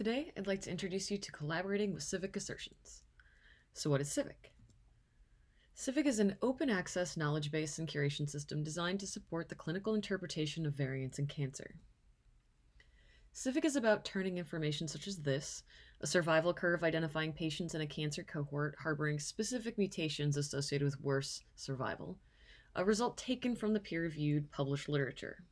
Today, I'd like to introduce you to collaborating with civic assertions. So what is Civic? Civic is an open access knowledge base and curation system designed to support the clinical interpretation of variants in cancer. Civic is about turning information such as this, a survival curve identifying patients in a cancer cohort harboring specific mutations associated with worse survival, a result taken from the peer-reviewed published literature.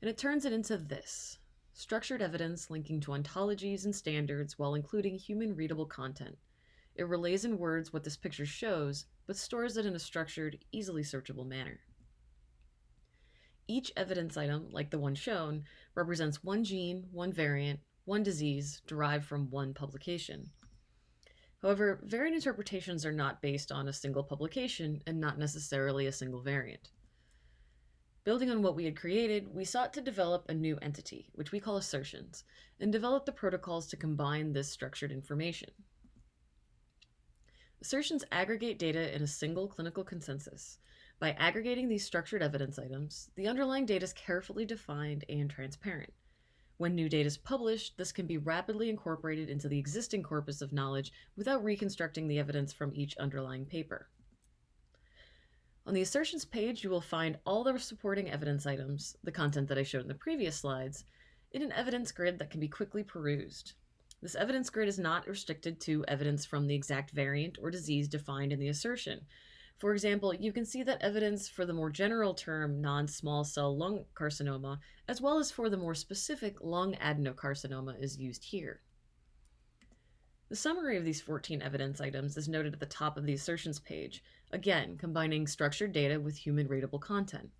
And it turns it into this, structured evidence linking to ontologies and standards while including human readable content. It relays in words what this picture shows, but stores it in a structured, easily searchable manner. Each evidence item, like the one shown, represents one gene, one variant, one disease derived from one publication. However, variant interpretations are not based on a single publication and not necessarily a single variant. Building on what we had created, we sought to develop a new entity, which we call assertions, and develop the protocols to combine this structured information. Assertions aggregate data in a single clinical consensus. By aggregating these structured evidence items, the underlying data is carefully defined and transparent. When new data is published, this can be rapidly incorporated into the existing corpus of knowledge without reconstructing the evidence from each underlying paper. On the assertions page, you will find all the supporting evidence items, the content that I showed in the previous slides, in an evidence grid that can be quickly perused. This evidence grid is not restricted to evidence from the exact variant or disease defined in the assertion. For example, you can see that evidence for the more general term non-small cell lung carcinoma, as well as for the more specific lung adenocarcinoma is used here. The summary of these 14 evidence items is noted at the top of the assertions page, again, combining structured data with human readable content.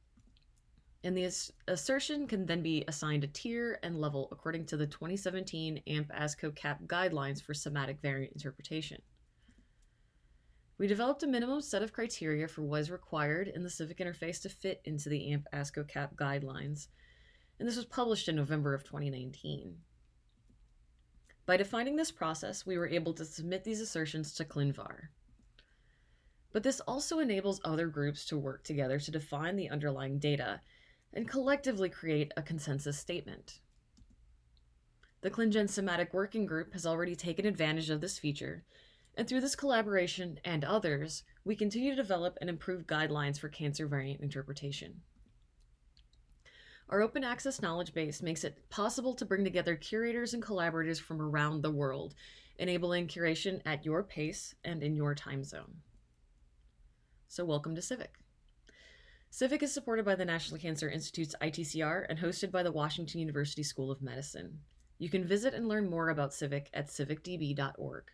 And the assertion can then be assigned a tier and level according to the 2017 AMP ASCO CAP guidelines for somatic variant interpretation. We developed a minimum set of criteria for what is required in the civic interface to fit into the AMP ASCO CAP guidelines, and this was published in November of 2019. By defining this process, we were able to submit these assertions to ClinVar. But this also enables other groups to work together to define the underlying data and collectively create a consensus statement. The ClinGen Somatic Working Group has already taken advantage of this feature, and through this collaboration and others, we continue to develop and improve guidelines for cancer variant interpretation. Our open access knowledge base makes it possible to bring together curators and collaborators from around the world, enabling curation at your pace and in your time zone. So welcome to Civic. Civic is supported by the National Cancer Institute's ITCR and hosted by the Washington University School of Medicine. You can visit and learn more about Civic at civicdb.org.